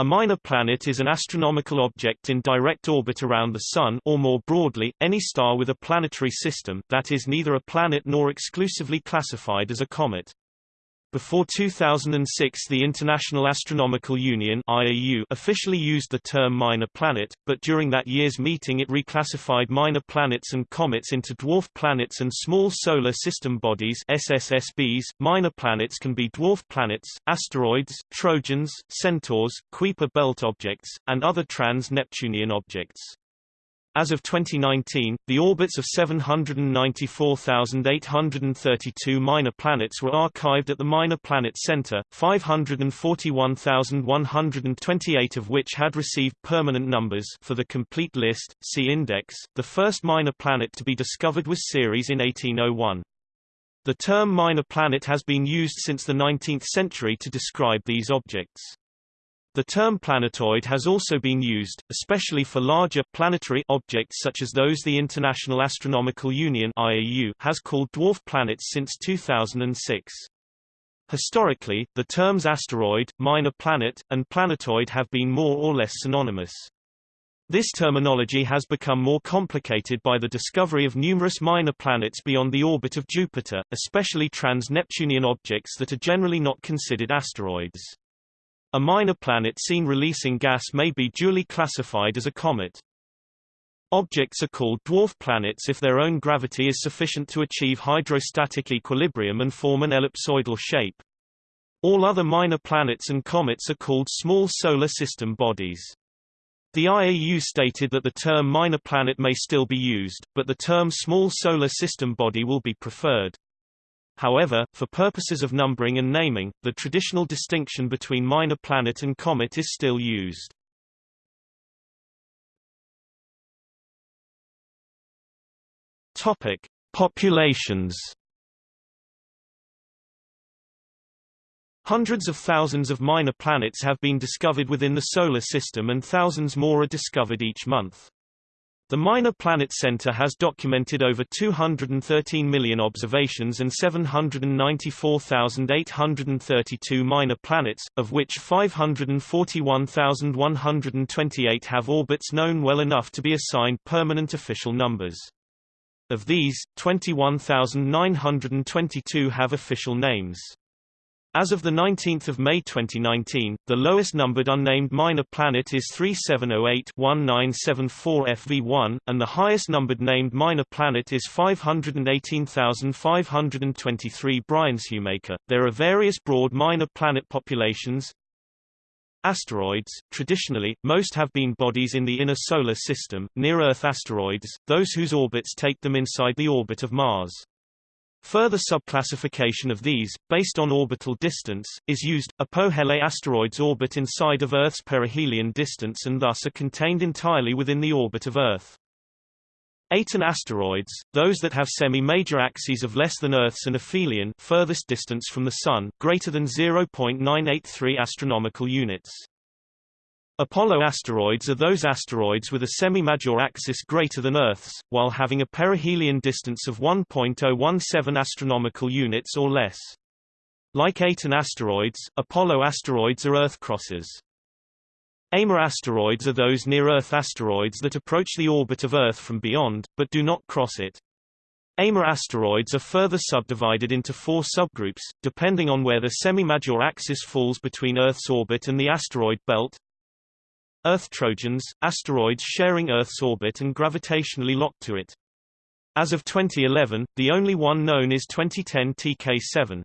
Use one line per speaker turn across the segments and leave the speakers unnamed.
A minor planet is an astronomical object in direct orbit around the Sun or more broadly, any star with a planetary system that is neither a planet nor exclusively classified as a comet. Before 2006 the International Astronomical Union IAU officially used the term minor planet, but during that year's meeting it reclassified minor planets and comets into dwarf planets and small solar system bodies SSSBs. Minor planets can be dwarf planets, asteroids, trojans, centaurs, Kuiper belt objects, and other trans-Neptunian objects. As of 2019, the orbits of 794,832 minor planets were archived at the Minor Planet Center, 541,128 of which had received permanent numbers for the complete list, see index. The first minor planet to be discovered was Ceres in 1801. The term minor planet has been used since the 19th century to describe these objects. The term planetoid has also been used, especially for larger planetary objects such as those the International Astronomical Union IAU has called dwarf planets since 2006. Historically, the terms asteroid, minor planet, and planetoid have been more or less synonymous. This terminology has become more complicated by the discovery of numerous minor planets beyond the orbit of Jupiter, especially trans-Neptunian objects that are generally not considered asteroids. A minor planet seen releasing gas may be duly classified as a comet. Objects are called dwarf planets if their own gravity is sufficient to achieve hydrostatic equilibrium and form an ellipsoidal shape. All other minor planets and comets are called small solar system bodies. The IAU stated that the term minor planet may still be used, but the term small solar system body will be preferred. However, for purposes of numbering and naming, the traditional distinction between minor planet and comet is still used. Topic: Populations. Hundreds of thousands of minor planets have been discovered within the Solar System and thousands more are discovered each month. The Minor Planet Center has documented over 213 million observations and 794,832 minor planets, of which 541,128 have orbits known well enough to be assigned permanent official numbers. Of these, 21,922 have official names. As of 19 May 2019, the lowest numbered unnamed minor planet is 3708-1974 FV1, and the highest numbered named minor planet is 518,523 Bryanshumaker. There are various broad minor planet populations. Asteroids, traditionally, most have been bodies in the inner solar system, near-Earth asteroids, those whose orbits take them inside the orbit of Mars. Further subclassification of these, based on orbital distance, is used. Apohele asteroids orbit inside of Earth's perihelion distance and thus are contained entirely within the orbit of Earth. Aten asteroids, those that have semi-major axes of less than Earth's and aphelion furthest distance from the Sun, greater than 0.983 astronomical units. Apollo asteroids are those asteroids with a semi-major axis greater than Earth's, while having a perihelion distance of 1.017 astronomical units or less. Like Aten asteroids, Apollo asteroids are Earth crosses. Amor asteroids are those near-Earth asteroids that approach the orbit of Earth from beyond, but do not cross it. Amor asteroids are further subdivided into four subgroups, depending on where the semi-major axis falls between Earth's orbit and the asteroid belt. Earth Trojans, asteroids sharing Earth's orbit and gravitationally locked to it. As of 2011, the only one known is 2010 TK7.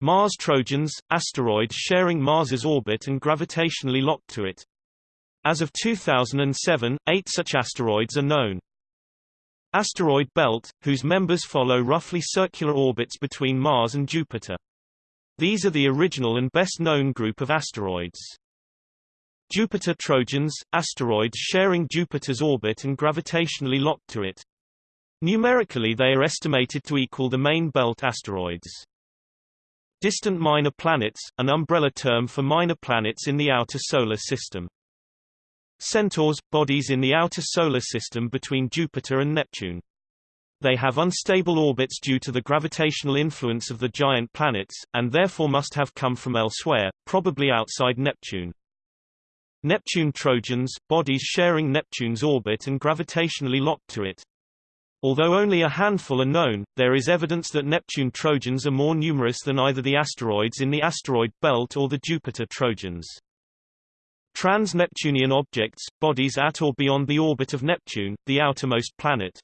Mars Trojans, asteroids sharing Mars's orbit and gravitationally locked to it. As of 2007, eight such asteroids are known. Asteroid Belt, whose members follow roughly circular orbits between Mars and Jupiter. These are the original and best known group of asteroids. Jupiter Trojans, asteroids sharing Jupiter's orbit and gravitationally locked to it. Numerically they are estimated to equal the main belt asteroids. Distant minor planets, an umbrella term for minor planets in the outer solar system. Centaurs, bodies in the outer solar system between Jupiter and Neptune. They have unstable orbits due to the gravitational influence of the giant planets, and therefore must have come from elsewhere, probably outside Neptune. Neptune Trojans, bodies sharing Neptune's orbit and gravitationally locked to it. Although only a handful are known, there is evidence that Neptune Trojans are more numerous than either the asteroids in the asteroid belt or the Jupiter Trojans. Trans-Neptunian objects, bodies at or beyond the orbit of Neptune, the outermost planet.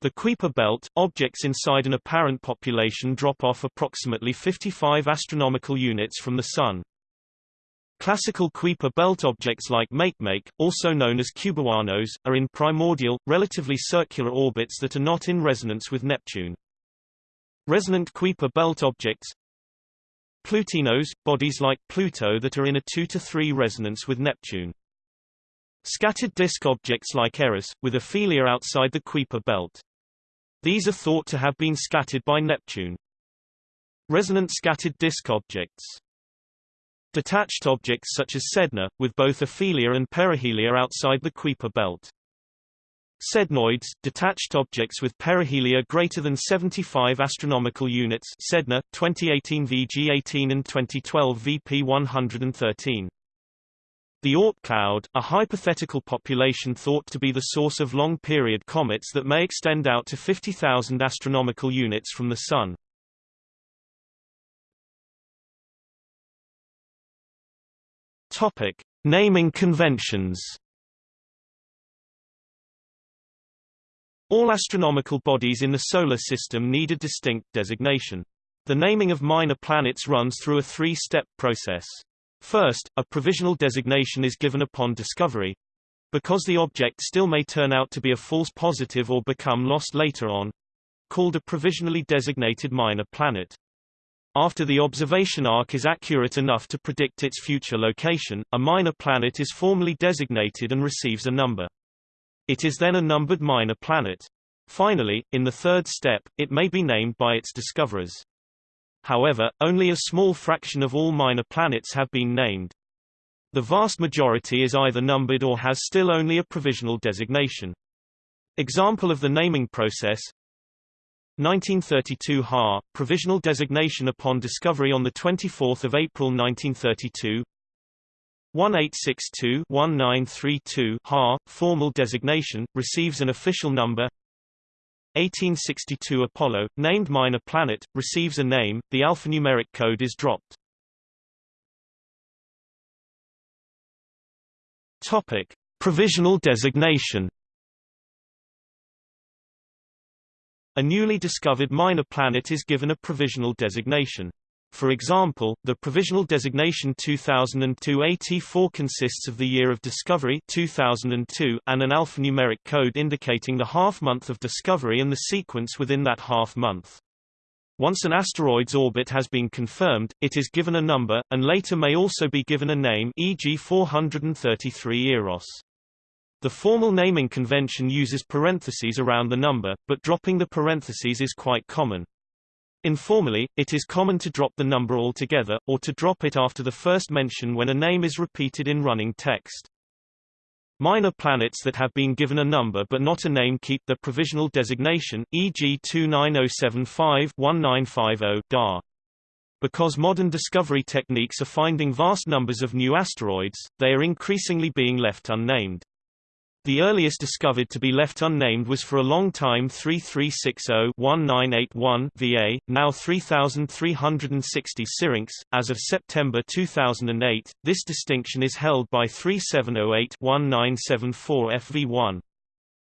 The Kuiper belt, objects inside an apparent population drop off approximately 55 astronomical units from the Sun. Classical Kuiper belt objects like Makemake, also known as cubewanos, are in primordial, relatively circular orbits that are not in resonance with Neptune. Resonant Kuiper belt objects Plutinos, bodies like Pluto that are in a 2 to 3 resonance with Neptune. Scattered disk objects like Eris, with aphelia outside the Kuiper belt. These are thought to have been scattered by Neptune. Resonant scattered disk objects Detached objects such as Sedna, with both aphelia and perihelia outside the Kuiper belt. Sednoids, detached objects with perihelia greater than 75 astronomical units Sedna, 2018 VG18 and 2012 VP113. The Oort cloud, a hypothetical population thought to be the source of long-period comets that may extend out to 50,000 astronomical units from the Sun. Topic: Naming conventions. All astronomical bodies in the Solar System need a distinct designation. The naming of minor planets runs through a three-step process. First, a provisional designation is given upon discovery. Because the object still may turn out to be a false positive or become lost later on, called a provisionally designated minor planet. After the observation arc is accurate enough to predict its future location, a minor planet is formally designated and receives a number. It is then a numbered minor planet. Finally, in the third step, it may be named by its discoverers. However, only a small fraction of all minor planets have been named. The vast majority is either numbered or has still only a provisional designation. Example of the naming process 1932 Ha, provisional designation upon discovery on 24 April 1932 1862-1932 Ha, formal designation, receives an official number 1862 Apollo, named minor planet, receives a name, the alphanumeric code is dropped. Topic. Provisional designation A newly discovered minor planet is given a provisional designation. For example, the provisional designation 2002 AT4 consists of the year of discovery 2002 and an alphanumeric code indicating the half-month of discovery and the sequence within that half-month. Once an asteroid's orbit has been confirmed, it is given a number, and later may also be given a name e.g. 433 Eros. The formal naming convention uses parentheses around the number, but dropping the parentheses is quite common. Informally, it is common to drop the number altogether, or to drop it after the first mention when a name is repeated in running text. Minor planets that have been given a number but not a name keep their provisional designation, e.g. 29075-1950 DAR. Because modern discovery techniques are finding vast numbers of new asteroids, they are increasingly being left unnamed. The earliest discovered to be left unnamed was for a long time 3360-1981 VA, now 3360 Syrinx. As of September 2008, this distinction is held by 3708-1974 FV1.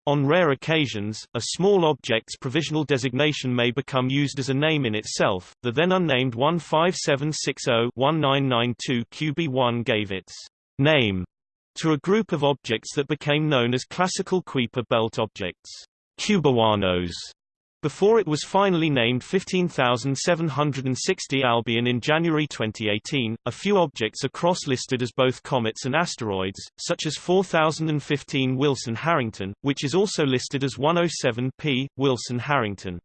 On rare occasions, a small object's provisional designation may become used as a name in itself. The then unnamed 15760-1992 QB1 gave its name to a group of objects that became known as classical Kuiper belt objects, cubewanos, before it was finally named 15760 Albion in January 2018. A few objects are cross-listed as both comets and asteroids, such as 4015 Wilson-Harrington, which is also listed as 107P Wilson-Harrington.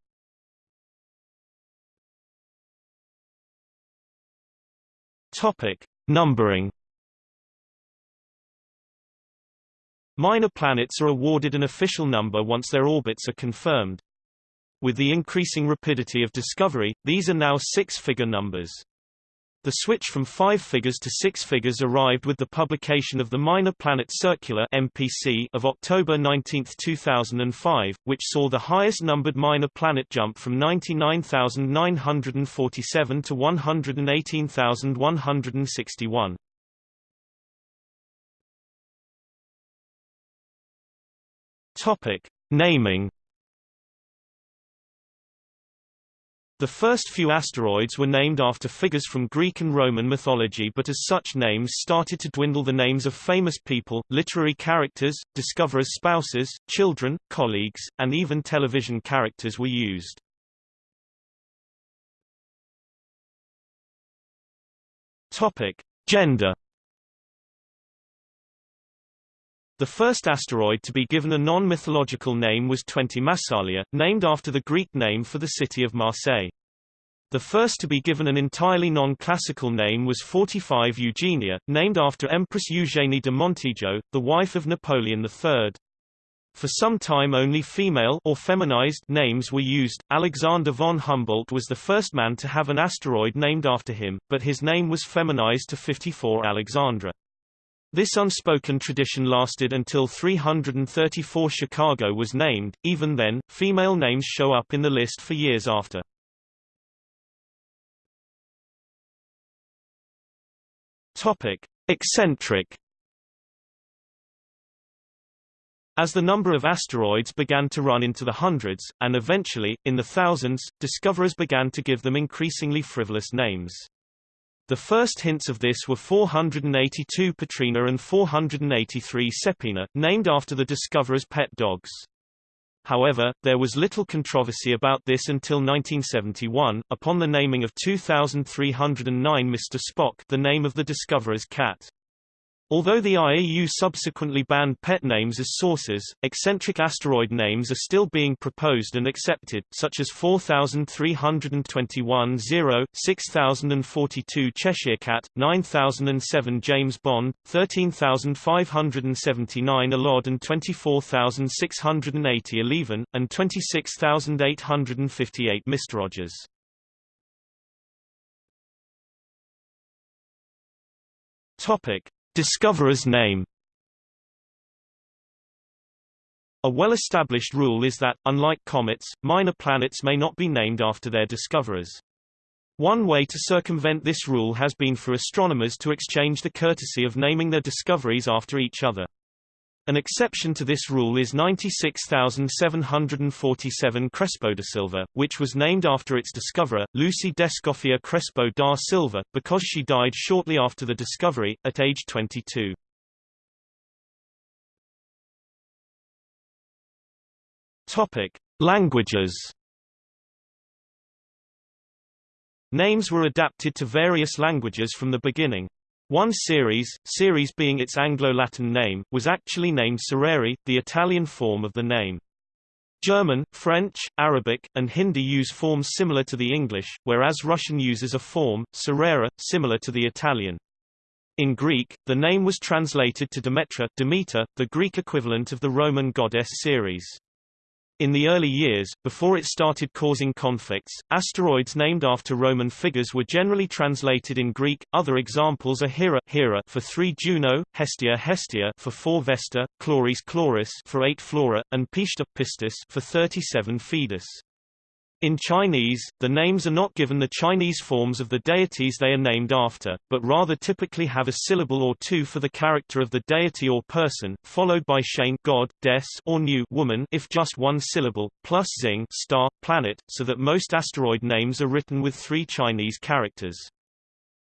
Topic: Numbering Minor planets are awarded an official number once their orbits are confirmed. With the increasing rapidity of discovery, these are now six-figure numbers. The switch from five figures to six figures arrived with the publication of the Minor Planet Circular MPC of October 19, 2005, which saw the highest numbered minor planet jump from 99,947 to 118,161. Topic: Naming The first few asteroids were named after figures from Greek and Roman mythology but as such names started to dwindle the names of famous people, literary characters, discoverers' spouses, children, colleagues, and even television characters were used. Topic: Gender The first asteroid to be given a non-mythological name was 20 Massalia, named after the Greek name for the city of Marseille. The first to be given an entirely non-classical name was 45 Eugenia, named after Empress Eugénie de Montijo, the wife of Napoleon III. For some time only female or feminized names were used. Alexander von Humboldt was the first man to have an asteroid named after him, but his name was feminized to 54 Alexandra. This unspoken tradition lasted until 334 Chicago was named, even then, female names show up in the list for years after. Topic. Eccentric As the number of asteroids began to run into the hundreds, and eventually, in the thousands, discoverers began to give them increasingly frivolous names. The first hints of this were 482 Petrina and 483 Seppina, named after the discoverer's pet dogs. However, there was little controversy about this until 1971, upon the naming of 2309 Mr. Spock the name of the discoverer's cat. Although the IAU subsequently banned pet names as sources, eccentric asteroid names are still being proposed and accepted, such as 4321 0, 6042 Cheshire Cat, 9007 James Bond, 13579 Allodd and 24680 Alleven, and 26858 Mr. Rogers. Topic Discoverer's name A well-established rule is that, unlike comets, minor planets may not be named after their discoverers. One way to circumvent this rule has been for astronomers to exchange the courtesy of naming their discoveries after each other. An exception to this rule is 96747 Crespo da Silva, which was named after its discoverer, Lucy d'Escoffier Crespo da Silva, because she died shortly after the discovery, at age 22. Topic. Languages Names were adapted to various languages from the beginning. One Ceres, Ceres being its Anglo-Latin name, was actually named Cereri, the Italian form of the name. German, French, Arabic, and Hindi use forms similar to the English, whereas Russian uses a form, Cerera, similar to the Italian. In Greek, the name was translated to Demetra Demeter, the Greek equivalent of the Roman goddess Ceres. In the early years, before it started causing conflicts, asteroids named after Roman figures were generally translated in Greek. Other examples are Hera, Hera for 3 Juno, Hestia Hestia for 4 Vesta, Chloris Chloris for 8 Flora, and Pishta Pistis for 37 Phoebus. In Chinese, the names are not given the Chinese forms of the deities they are named after, but rather typically have a syllable or two for the character of the deity or person, followed by Shane God, Des or New woman if just one syllable, plus Xing star, planet, so that most asteroid names are written with three Chinese characters.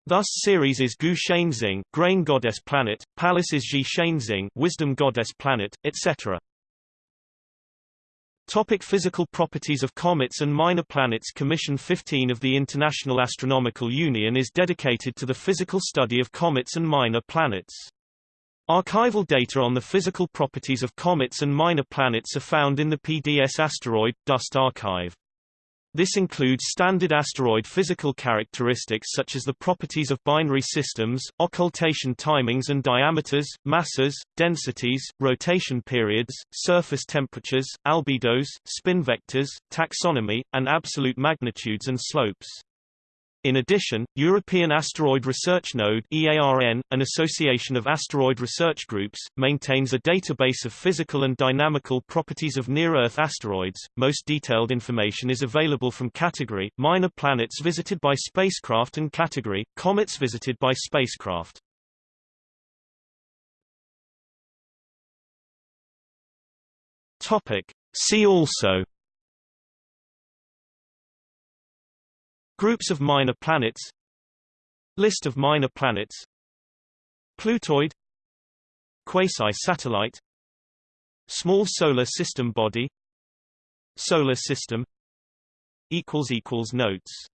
Thus Ceres is Gu Shanxing, grain goddess planet, Pallas is Ji Shanxing, wisdom goddess planet, etc. Topic physical properties of comets and minor planets Commission 15 of the International Astronomical Union is dedicated to the physical study of comets and minor planets. Archival data on the physical properties of comets and minor planets are found in the PDS Asteroid Dust Archive. This includes standard asteroid physical characteristics such as the properties of binary systems, occultation timings and diameters, masses, densities, rotation periods, surface temperatures, albedos, spin vectors, taxonomy, and absolute magnitudes and slopes. In addition, European Asteroid Research Node EARN, an association of asteroid research groups, maintains a database of physical and dynamical properties of near-Earth asteroids. Most detailed information is available from category, minor planets visited by spacecraft and category, comets visited by spacecraft. Topic. See also Groups of minor planets. List of minor planets. Plutoid. Quasi-satellite. Small solar system body. Solar system. Notes